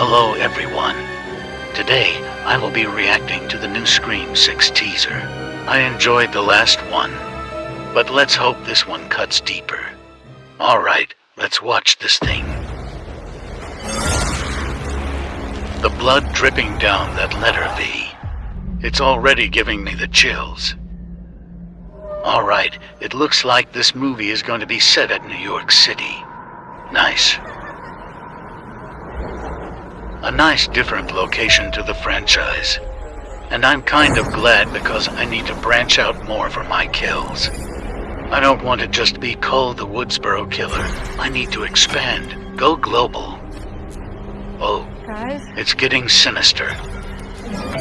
Hello, everyone. Today, I will be reacting to the new Scream 6 teaser. I enjoyed the last one, but let's hope this one cuts deeper. Alright, let's watch this thing. The blood dripping down that letter V. It's already giving me the chills. Alright, it looks like this movie is going to be set at New York City. Nice. A nice different location to the franchise. And I'm kind of glad because I need to branch out more for my kills. I don't want to just be called the Woodsboro Killer. I need to expand, go global. Oh, Guys, it's getting sinister.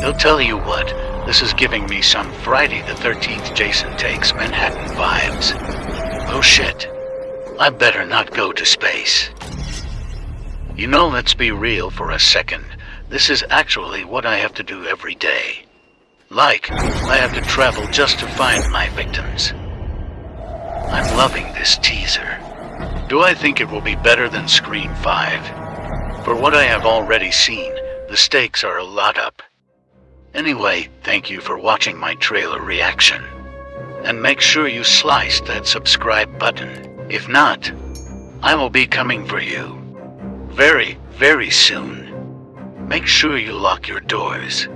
I'll tell you what, this is giving me some Friday the 13th Jason Takes Manhattan vibes. Oh shit. I better not go to space. You know, let's be real for a second. This is actually what I have to do every day. Like, I have to travel just to find my victims. I'm loving this teaser. Do I think it will be better than Scream 5? For what I have already seen, the stakes are a lot up. Anyway, thank you for watching my trailer reaction. And make sure you slice that subscribe button. If not, I will be coming for you. Very, very soon. Make sure you lock your doors.